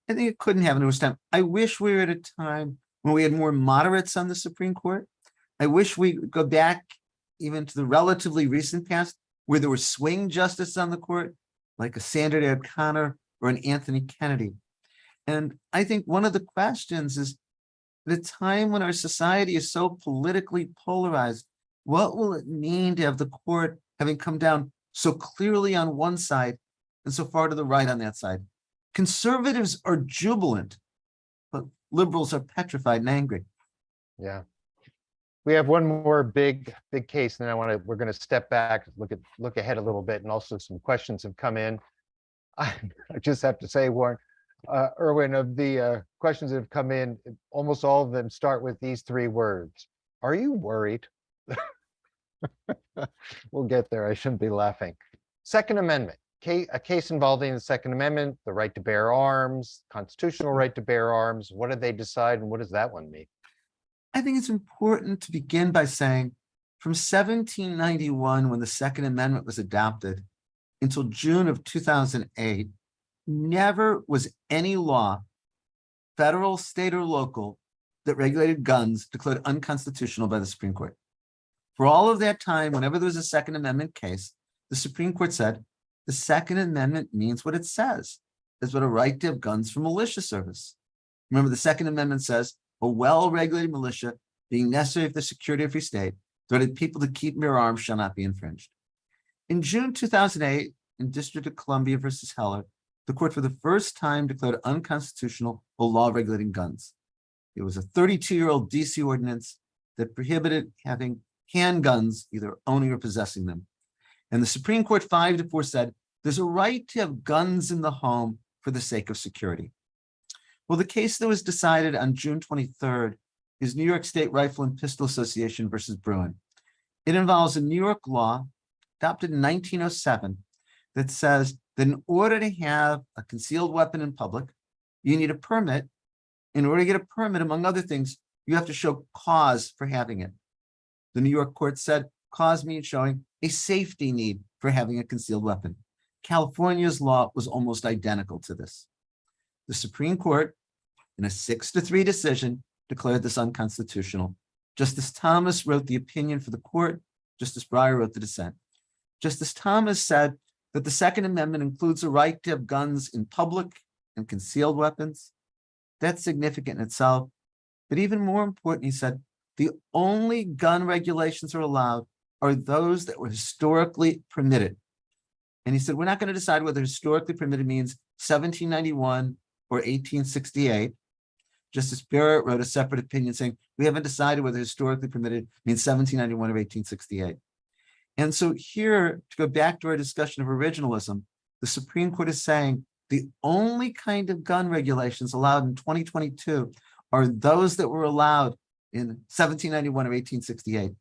I think it couldn't happen at this time. I wish we were at a time when we had more moderates on the Supreme Court. I wish we go back even to the relatively recent past where there were swing justices on the court, like a Sandra Day O'Connor or an Anthony Kennedy. And I think one of the questions is, a time when our society is so politically polarized, what will it mean to have the court having come down so clearly on one side and so far to the right on that side? Conservatives are jubilant, but liberals are petrified and angry. Yeah. We have one more big, big case, and then I want to, we're going to step back, look at, look ahead a little bit, and also some questions have come in. I I just have to say, Warren, uh, Erwin, of the uh, questions that have come in, almost all of them start with these three words. Are you worried? We'll get there. I shouldn't be laughing. Second Amendment, ca- a case involving the Second Amendment, the right to bear arms, constitutional right to bear arms. What did they decide and what does that one mean? I think it's important to begin by saying from 1791, when the Second Amendment was adopted, until June of 2008, never was any law, federal, state, or local, that regulated guns declared unconstitutional by the Supreme Court. For all of that time, whenever there was a Second Amendment case, the Supreme Court said, the Second Amendment means what it says. It's what a right to have guns for militia service. Remember, the Second Amendment says, a well-regulated militia being necessary for the security of free state, directed people to keep and bear arms shall not be infringed. In June two thousand eight, in District of Columbia versus Heller, the court for the first time declared unconstitutional a law regulating guns. It was a thirty-two-year-old DC ordinance that prohibited having handguns, either owning or possessing them. And the Supreme Court five to four said, there's a right to have guns in the home for the sake of security. Well, the case that was decided on June twenty-third is New York State Rifle and Pistol Association versus Bruen. It involves a New York law adopted in nineteen oh seven that says that in order to have a concealed weapon in public, you need a permit in order to get a permit, among other things, you have to show cause for having it. The New York court said cause means showing a safety need for having a concealed weapon. California's law was almost identical to this. The Supreme Court, in a six to three decision, declared this unconstitutional. Justice Thomas wrote the opinion for the court. Justice Breyer wrote the dissent. Justice Thomas said that the Second Amendment includes a right to have guns in public and concealed weapons. That's significant in itself. But even more important, he said, the only gun regulations are allowed are those that were historically permitted. And he said, we're not going to decide whether historically permitted means 1791 or 1868. Justice Barrett wrote a separate opinion saying, we haven't decided whether historically permitted means 1791 or 1868. And so here, to go back to our discussion of originalism, the Supreme Court is saying the only kind of gun regulations allowed in 2022 are those that were allowed in 1791 or 1868.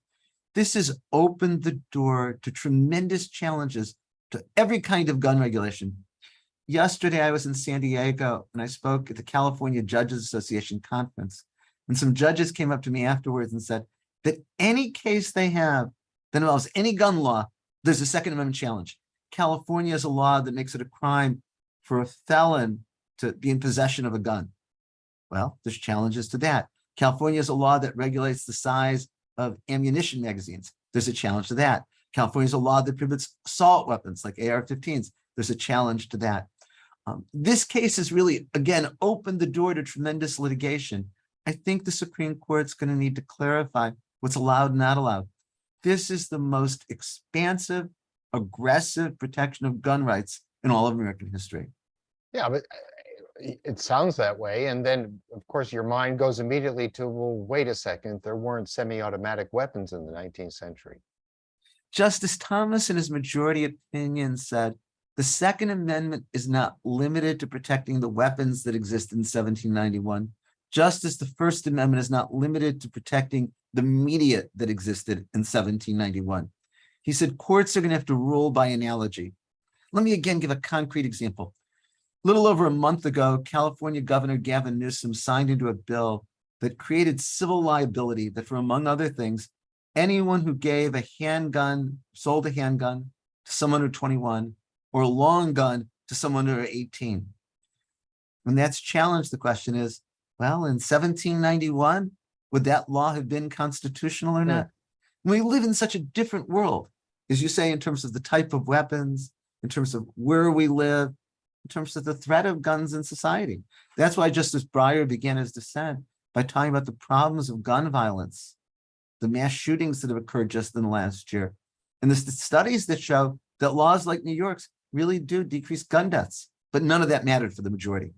This has opened the door to tremendous challenges to every kind of gun regulation. Yesterday, I was in San Diego and I spoke at the California Judges Association conference. And some judges came up to me afterwards and said that any case they have that involves any gun law, there's a Second Amendment challenge. California has a law that makes it a crime for a felon to be in possession of a gun. Well, there's challenges to that. California has a law that regulates the size of ammunition magazines. There's a challenge to that. California's a law that prohibits assault weapons like AR-15s. There's a challenge to that. Um, this case has really, again, opened the door to tremendous litigation. I think the Supreme Court's going to need to clarify what's allowed and not allowed. This is the most expansive, aggressive protection of gun rights in all of American history. Yeah, but it sounds that way. And then, of course, your mind goes immediately to, well, wait a second, there weren't semi-automatic weapons in the 19th century. Justice Thomas, in his majority opinion, said the Second Amendment is not limited to protecting the weapons that exist in 1791, just as the First Amendment is not limited to protecting the media that existed in 1791. He said courts are going to have to rule by analogy. Let me again give a concrete example. Little over a month ago, California Governor Gavin Newsom signed into a bill that created civil liability that, for among other things, anyone who gave a handgun, sold a handgun to someone under 21 or a long gun to someone under 18. When that's challenged, the question is, well, in 1791, would that law have been constitutional or Hmm. not? We live in such a different world, as you say, in terms of the type of weapons, in terms of where we live, in terms of the threat of guns in society. That's why Justice Breyer began his dissent by talking about the problems of gun violence, the mass shootings that have occurred just in the last year, and the studies that show that laws like New York's really do decrease gun deaths, but none of that mattered for the majority.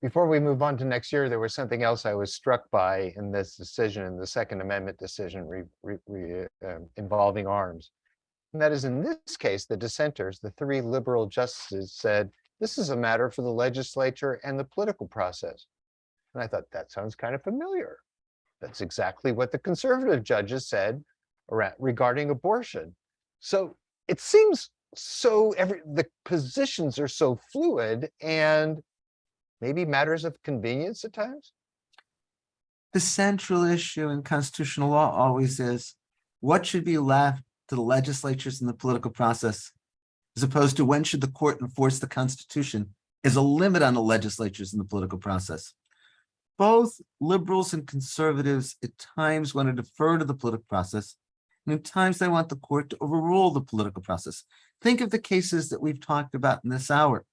Before we move on to next year, there was something else I was struck by in this decision, in the Second Amendment decision re- re- re- um, involving arms. And that is in this case, the dissenters, the three liberal justices said, this is a matter for the legislature and the political process. And I thought, that sounds kind of familiar. That's exactly what the conservative judges said around, regarding abortion. So it seems so every, the positions are so fluid and maybe matters of convenience at times? The central issue in constitutional law always is what should be left to the legislatures and the political process, as opposed to when should the court enforce the Constitution is a limit on the legislatures and the political process. Both liberals and conservatives at times want to defer to the political process, and at times they want the court to overrule the political process. Think of the cases that we've talked about in this hour.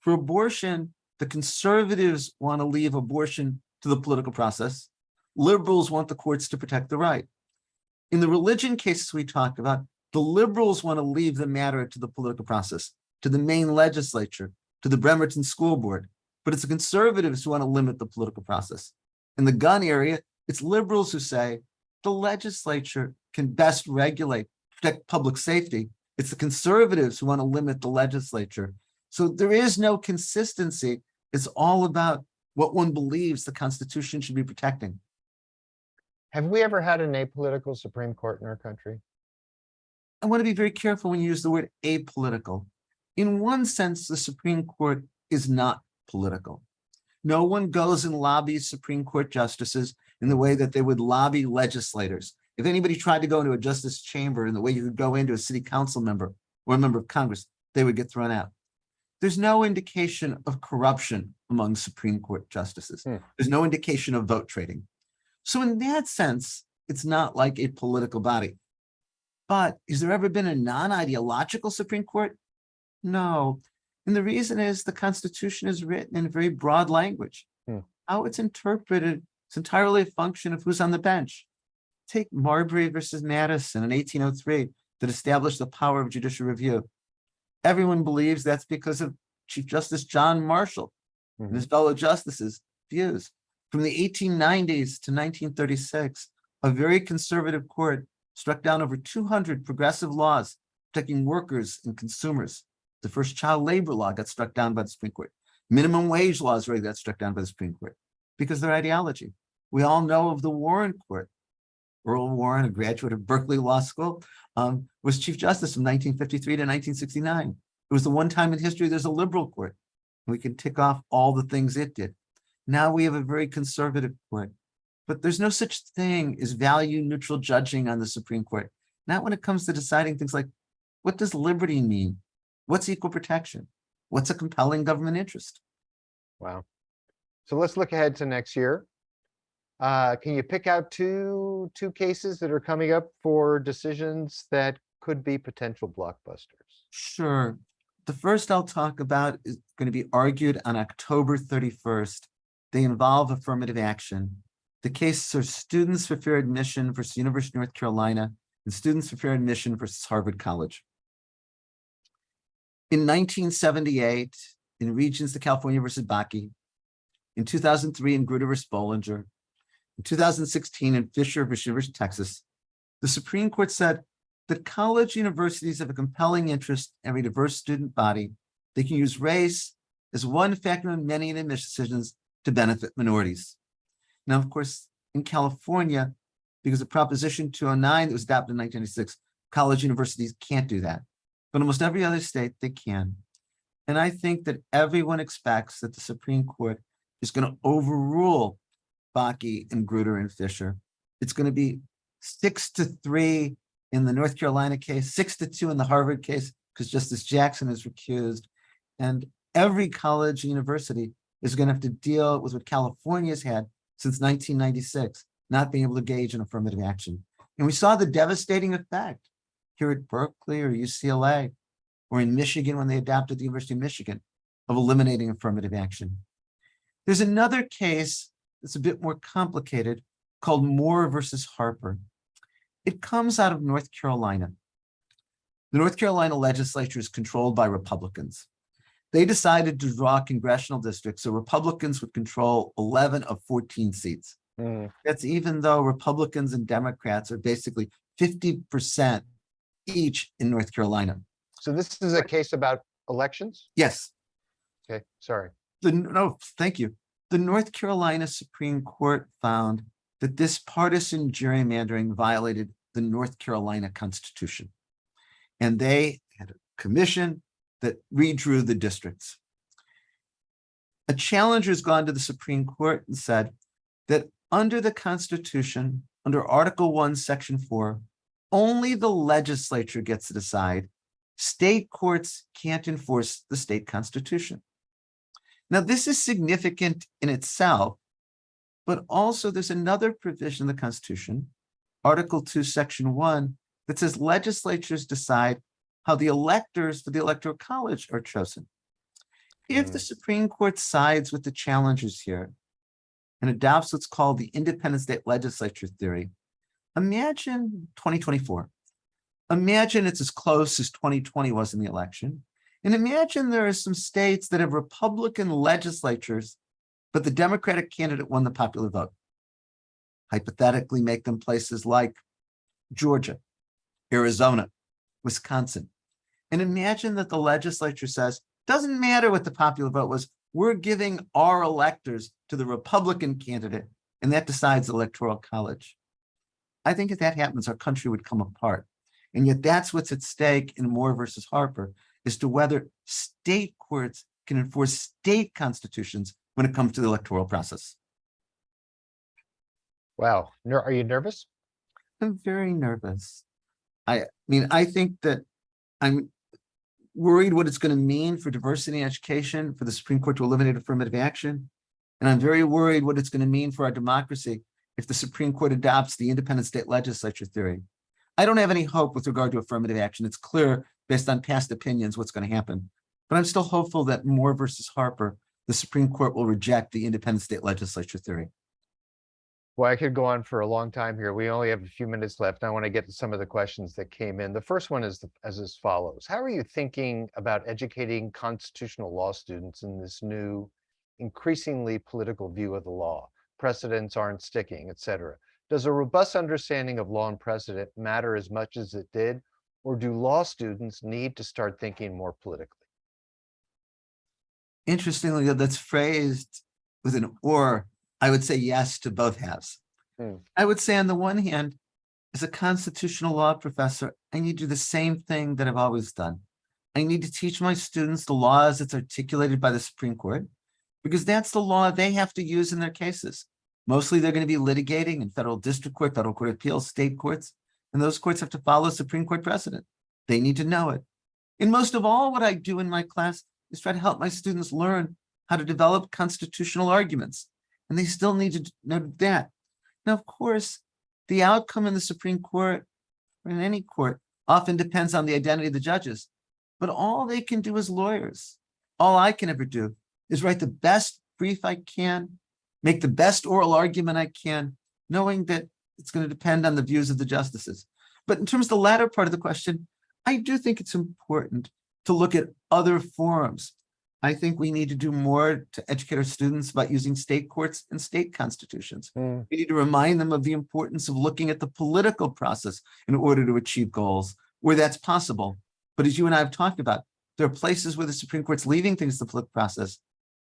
For abortion, the conservatives want to leave abortion to the political process. Liberals want the courts to protect the right. In the religion cases we talked about, the liberals want to leave the matter to the political process, to the Maine legislature, to the Bremerton School Board. But it's the conservatives who want to limit the political process. In the gun area, it's liberals who say the legislature can best regulate, protect public safety. It's the conservatives who want to limit the legislature. So there is no consistency. It's all about what one believes the Constitution should be protecting. Have we ever had an apolitical Supreme Court in our country? I want to be very careful when you use the word apolitical. In one sense, the Supreme Court is not political. No one goes and lobbies Supreme Court justices in the way that they would lobby legislators. If anybody tried to go into a justice chamber in the way you could go into a city council member or a member of Congress, they would get thrown out. There's no indication of corruption among Supreme Court justices. Hmm. There's no indication of vote trading. So in that sense, it's not like a political body. But has there ever been a non-ideological Supreme Court? No. And the reason is the Constitution is written in very broad language. Hmm. How it's interpreted, it's entirely a function of who's on the bench. Take Marbury versus Madison in 1803 that established the power of judicial review. Everyone believes that's because of Chief Justice John Marshall and his fellow justices' views. From the 1890s to 1936, a very conservative court struck down over 200 progressive laws protecting workers and consumers. The first child labor law got struck down by the Supreme Court. Minimum wage laws really got struck down by the Supreme Court because of their ideology. We all know of the Warren Court. Earl Warren, a graduate of Berkeley Law School, um, was Chief Justice from 1953 to 1969. It was the one time in history there's a liberal court. We can tick off all the things it did. Now we have a very conservative court. But there's no such thing as value neutral judging on the Supreme Court. Not when it comes to deciding things like, what does liberty mean? What's equal protection? What's a compelling government interest? Wow. So let's look ahead to next year. Uh, can you pick out two, two cases that are coming up for decisions that could be potential blockbusters? Sure. The first I'll talk about is going to be argued on October 31st. They involve affirmative action. The cases are Students for Fair Admission versus University of North Carolina and Students for Fair Admission versus Harvard College. In 1978, in Regents of California versus Bakke, in 2003 in Grutter versus Bollinger, in 2016 in Fisher versus University of Texas, the Supreme Court said that college universities have a compelling interest in a diverse student body. They can use race as one factor in many admission decisions to benefit minorities. Now, of course, in California, because of Proposition 209 that was adopted in 1996, college universities can't do that. But almost every other state, they can. And I think that everyone expects that the Supreme Court is going to overrule Bakke and Grutter and Fisher. It's going to be six to three in the North Carolina case, six to two in the Harvard case, because Justice Jackson is recused. And every college university is going to have to deal with what California's had since 1996, not being able to gauge an affirmative action. And we saw the devastating effect here at Berkeley or UCLA or in Michigan when they adopted the University of Michigan of eliminating affirmative action. There's another case that's a bit more complicated called Moore versus Harper. It comes out of North Carolina. The North Carolina legislature is controlled by Republicans. They decided to draw congressional districts so Republicans would control 11 of 14 seats. Hmm, That's even though Republicans and Democrats are basically 50% each in North Carolina. So this is a case about elections? Yes, Okay, sorry. the, no, thank you. The North Carolina Supreme Court found that this partisan gerrymandering violated the North Carolina Constitution. And they had a commission that redrew the districts. A challenger's gone to the Supreme Court and said that under the Constitution, under Article One, Section Four, only the legislature gets to decide. State courts can't enforce the state constitution. Now, this is significant in itself, but also there's another provision in the Constitution, Article Two, Section One, that says legislatures decide how the electors for the electoral college are chosen. If the Mm. Supreme Court sides with the challengers here and adopts what's called the independent state legislature theory, imagine 2024. Imagine it's as close as 2020 was in the election. And imagine there are some states that have Republican legislatures, but the Democratic candidate won the popular vote. Hypothetically, make them places like Georgia, Arizona, Wisconsin. And imagine that the legislature says, doesn't matter what the popular vote was, we're giving our electors to the Republican candidate, and that decides the electoral college. I think if that happens, our country would come apart. And yet that's what's at stake in Moore versus Harper, as to whether state courts can enforce state constitutions when it comes to the electoral process. Wow, are you nervous? I'm very nervous. I mean, I think that I'm worried what it's going to mean for diversity in education, for the Supreme Court to eliminate affirmative action. And I'm very worried what it's going to mean for our democracy if the Supreme Court adopts the independent state legislature theory. I don't have any hope with regard to affirmative action. It's clear based on past opinions what's going to happen. But I'm still hopeful that Moore versus Harper, the Supreme Court will reject the independent state legislature theory. Well, I could go on for a long time here. We only have a few minutes left. I want to get to some of the questions that came in. The first one is the- as as follows. How are you thinking about educating constitutional law students in this new increasingly political view of the law? Precedents aren't sticking, et cetera. Does a robust understanding of law and precedent matter as much as it did? Or do law students need to start thinking more politically? Interestingly, that's phrased with an or, I would say yes to both halves. Hmm. I would say on the one hand, as a constitutional law professor, I need to do the same thing that I've always done. I need to teach my students the laws that's articulated by the Supreme Court, because that's the law they have to use in their cases. Mostly they're going to be litigating in federal district court, federal court of appeals, state courts, and those courts have to follow Supreme Court precedent. They need to know it. And most of all, what I do in my class is try to help my students learn how to develop constitutional arguments. And they still need to know that. Now, of course, the outcome in the Supreme Court or in any court often depends on the identity of the judges. But all they can do as lawyers, all I can ever do is write the best brief I can, make the best oral argument I can, knowing that it's going to depend on the views of the justices. But in terms of the latter part of the question, I do think it's important to look at other forums. I think we need to do more to educate our students about using state courts and state constitutions. Hmm, We need to remind them of the importance of looking at the political process in order to achieve goals where that's possible. But as you and I have talked about, there are places where the Supreme Court's leaving things to the political process.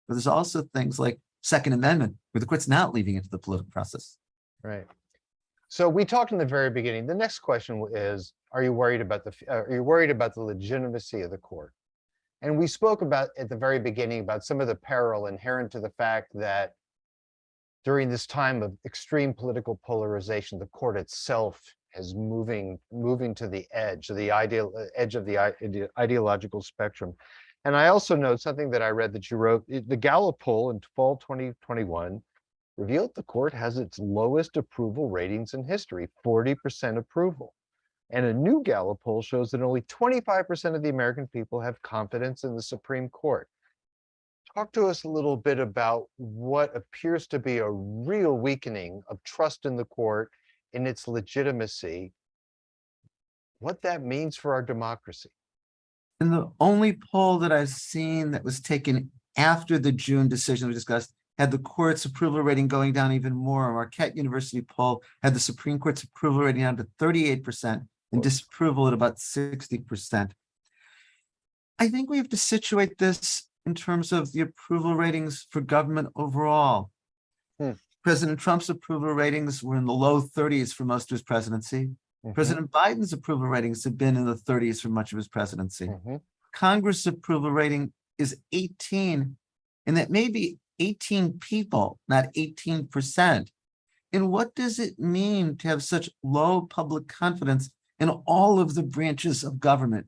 But there's also things like Second Amendment, where the court's not leaving it to the political process. Right. So we talked in the very beginning. The next question is, are you worried about the, are you worried about the legitimacy of the court? And we spoke about at the very beginning about some of the peril inherent to the fact that during this time of extreme political polarization, the court itself is moving, moving to the edge, the ideal, uh, edge of the ide- ideological spectrum. And I also know something that I read that you wrote, the Gallup poll in fall 2021 revealed the court has its lowest approval ratings in history, 40% approval. And a new Gallup poll shows that only 25% of the American people have confidence in the Supreme Court. Talk to us a little bit about what appears to be a real weakening of trust in the court, in its legitimacy, what that means for our democracy. And the only poll that I've seen that was taken after the June decision we discussed had the court's approval rating going down even more. A Marquette University poll had the Supreme Court's approval rating down to thirty-eight percent and disapproval at about sixty percent. I think we have to situate this in terms of the approval ratings for government overall. Hmm. President Trump's approval ratings were in the low thirties for most of his presidency. Mhm, President Biden's approval ratings have been in the thirties for much of his presidency. mhm. Congress approval rating is eighteen, and that may be eighteen people, not eighteen percent. And what does it mean to have such low public confidence in all of the branches of government?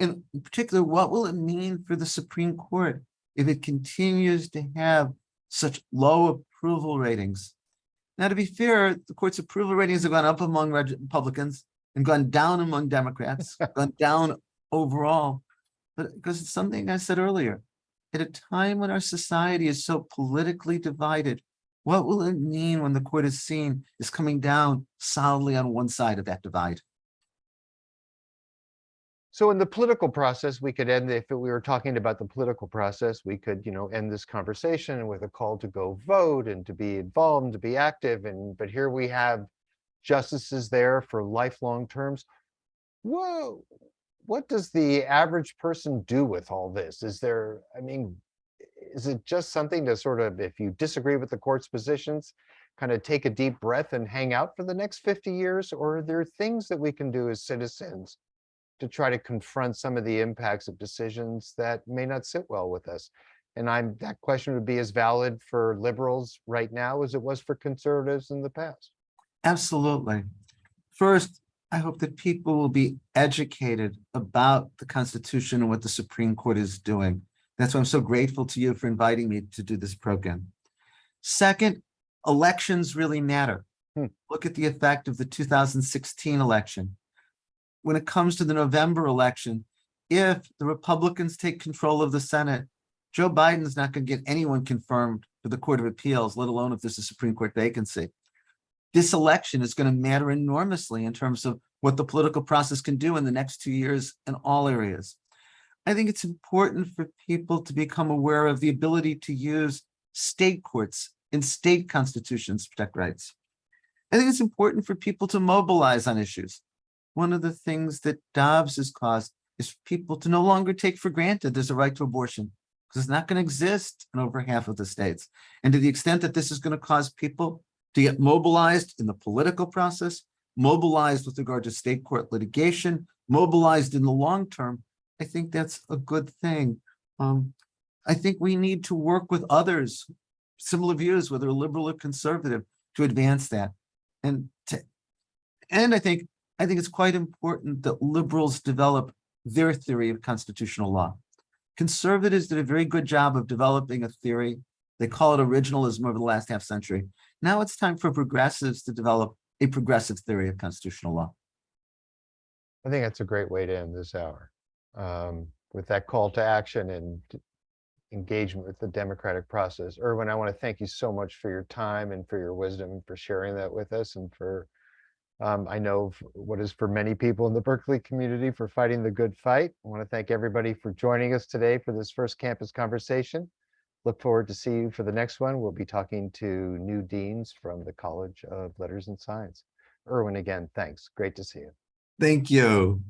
In particular, what will it mean for the Supreme Court if it continues to have such low approval ratings? Now, to be fair, the court's approval ratings have gone up among Republicans and gone down among Democrats, gone down overall. But because it's something I said earlier, at a time when our society is so politically divided, what will it mean when the court is seen is coming down solidly on one side of that divide? So in the political process, we could end, if we were talking about the political process, we could, you know, end this conversation with a call to go vote and to be involved and to be active. And, but here we have justices there for lifelong terms. Whoa, what does the average person do with all this? Is there, I mean, is it just something to sort of, if you disagree with the court's positions, kind of take a deep breath and hang out for the next 50 years? Or are there things that we can do as citizens to try to confront some of the impacts of decisions that may not sit well with us. And I'm, that question would be as valid for liberals right now as it was for conservatives in the past. Absolutely. First, I hope that people will be educated about the Constitution and what the Supreme Court is doing. That's why I'm so grateful to you for inviting me to do this program. Second, elections really matter. Hmm. Look at the effect of the 2016 election. When it comes to the November election, if the Republicans take control of the Senate, Joe Biden's not going to get anyone confirmed for the Court of Appeals, let alone if there's a Supreme Court vacancy this election is going to matter enormously in terms of what the political process can do in the next two years in all areas. I think it's important for people to become aware of the ability to use state courts and state constitutions to protect rights. I think it's important for people to mobilize on issues. One of the things that Dobbs has caused is people to no longer take for granted there's a right to abortion because it's not going to exist in over half of the states. And to the extent that this is going to cause people to get mobilized in the political process, mobilized with regard to state court litigation, mobilized in the long term, I think that's a good thing. Um, I think we need to work with others, similar views, whether liberal or conservative, to advance that. And to, and I think, I think it's quite important that liberals develop their theory of constitutional law. Conservatives did a very good job of developing a theory. They call it originalism over the last half century. Now it's time for progressives to develop a progressive theory of constitutional law. I think that's a great way to end this hour. Um, with that call to action and engagement with the democratic process. Erwin, I want to thank you so much for your time and for your wisdom, for sharing that with us and for, um, I know what is for many people in the Berkeley community for fighting the good fight. I want to thank everybody for joining us today for this first campus conversation. Look forward to see you for the next one. We'll be talking to new deans from the College of Letters and Science. Erwin, again, thanks. Great to see you. Thank you.